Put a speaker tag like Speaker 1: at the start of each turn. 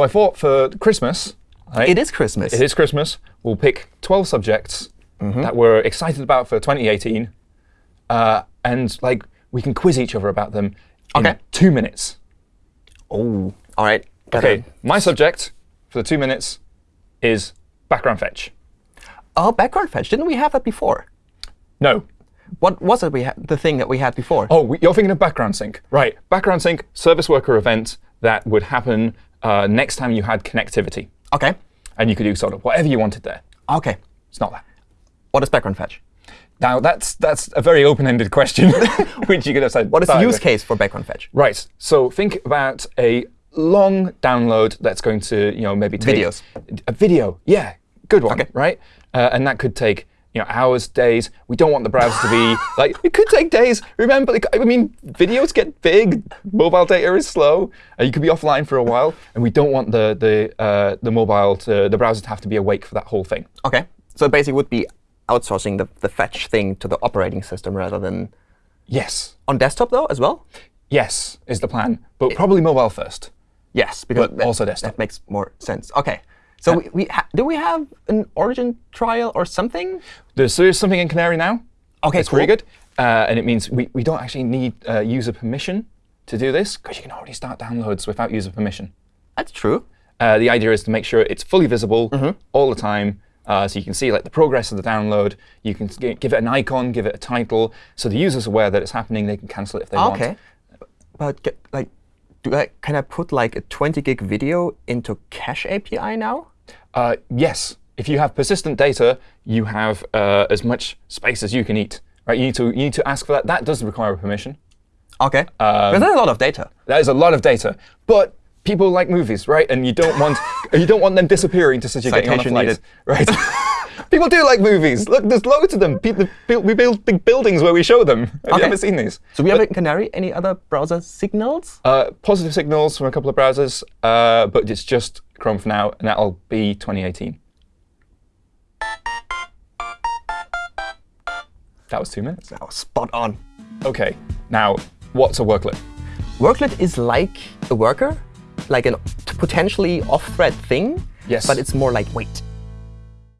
Speaker 1: So I thought for Christmas, right,
Speaker 2: It is Christmas.
Speaker 1: it is Christmas, we'll pick 12 subjects that we're excited about for 2018. Uh, and like we can quiz each other about them in
Speaker 2: OK.
Speaker 1: two minutes.
Speaker 2: Oh, all right. Got
Speaker 1: OK,
Speaker 2: it.
Speaker 1: my subject for the two minutes is background fetch.
Speaker 2: Oh, background fetch. Didn't we have that before?
Speaker 1: No.
Speaker 2: What was it we had, the thing that we had before?
Speaker 1: Oh, we- you're thinking of background sync. Right. Background sync, service worker event that would happen uh, next time you had connectivity.
Speaker 2: OK.
Speaker 1: And you could do sort of whatever you wanted there.
Speaker 2: OK.
Speaker 1: It's not that.
Speaker 2: What is background fetch?
Speaker 1: Now, that's that's a very open-ended question, which you could have said.
Speaker 2: What is the use
Speaker 1: with.
Speaker 2: case for background fetch?
Speaker 1: Right. So think about a long download that's going to, you know, maybe take
Speaker 2: Videos.
Speaker 1: a video. Yeah, good one.
Speaker 2: OK.
Speaker 1: Right. Uh, and that could take, you know, hours, days. We don't want the browser to be like it could take days. Remember, I mean, videos get big. Mobile data is slow. Uh, you could be offline for a while, and we don't want the the uh, the mobile to the browser to have to be awake for that whole thing.
Speaker 2: OK. So it basically would be outsourcing the, the fetch thing to the operating system rather than
Speaker 1: Yes.
Speaker 2: on desktop, though, as well?
Speaker 1: Yes is the plan, but probably mobile first.
Speaker 2: Yes, because
Speaker 1: But
Speaker 2: that,
Speaker 1: also desktop.
Speaker 2: that makes more sense. OK. So we, we ha do we have an origin trial or something?
Speaker 1: There's, there's something in Canary now.
Speaker 2: OK,
Speaker 1: It's
Speaker 2: cool.
Speaker 1: pretty good. Uh, and it means we, we don't actually need uh, user permission to do this, because you can already start downloads without user permission.
Speaker 2: That's true.
Speaker 1: Uh, the idea is to make sure it's fully visible
Speaker 2: Mm-hmm.
Speaker 1: all the time, uh, so you can see like the progress of the download. You can give it an icon, give it a title, so the user's aware that it's happening. They can cancel it if they want.
Speaker 2: OK. But get, like, do I, can I put like a 20 gig video into Cache API now?
Speaker 1: Uh, yes, if you have persistent data, you have uh, as much space as you can eat. Right? You need to you need to ask for that. That does require permission.
Speaker 2: OK.
Speaker 1: Um,
Speaker 2: Because that's a lot of data.
Speaker 1: That is a lot of data. But people like movies, right? And you don't want you don't want them disappearing just as you're getting on a flight,
Speaker 2: needed.
Speaker 1: right? people do like movies. Look, there's loads of them. People, we build big buildings where we show them. Have
Speaker 2: Okay.
Speaker 1: you ever seen these?
Speaker 2: So we have in Canary any other browser signals?
Speaker 1: Uh, positive signals from a couple of browsers, uh, but it's just Chrome for now, and that'll be 2018. That was two minutes.
Speaker 2: Oh, spot on.
Speaker 1: OK, now what's a worklet?
Speaker 2: Worklet is like a worker, like a potentially off-thread thing.
Speaker 1: Yes.
Speaker 2: But it's more like lightweight.